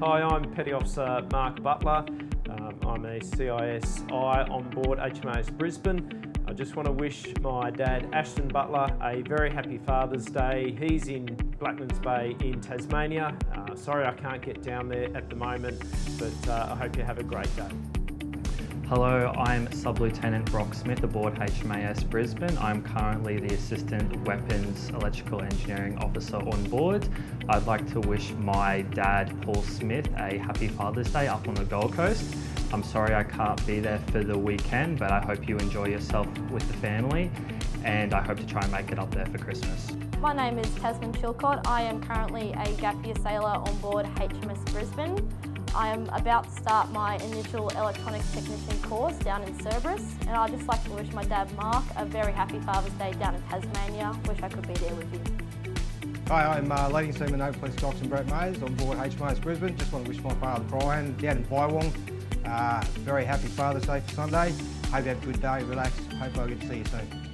Hi, I'm Petty Officer Mark Butler. Um, I'm a CISI on board HMAS Brisbane. I just want to wish my dad Ashton Butler a very happy Father's Day. He's in Blackmans Bay in Tasmania. Uh, sorry I can't get down there at the moment, but uh, I hope you have a great day. Hello, I'm Sub-Lieutenant Brock Smith aboard HMAS Brisbane. I'm currently the Assistant Weapons Electrical Engineering Officer on board. I'd like to wish my dad, Paul Smith, a happy Father's Day up on the Gold Coast. I'm sorry I can't be there for the weekend, but I hope you enjoy yourself with the family and I hope to try and make it up there for Christmas. My name is Tasman Chilcott. I am currently a gap year sailor on board HMAS Brisbane. I am about to start my initial electronics technician course down in Cerberus and I'd just like to wish my dad Mark a very happy Father's Day down in Tasmania. Wish I could be there with you. Hi, I'm uh, Leading Seaman Naval Police Doctor Brett Mays on board HMAS Brisbane. Just want to wish my father Brian down in Bywong uh, very happy Father's Day for Sunday. Hope you have a good day, relax. Hope I get to see you soon.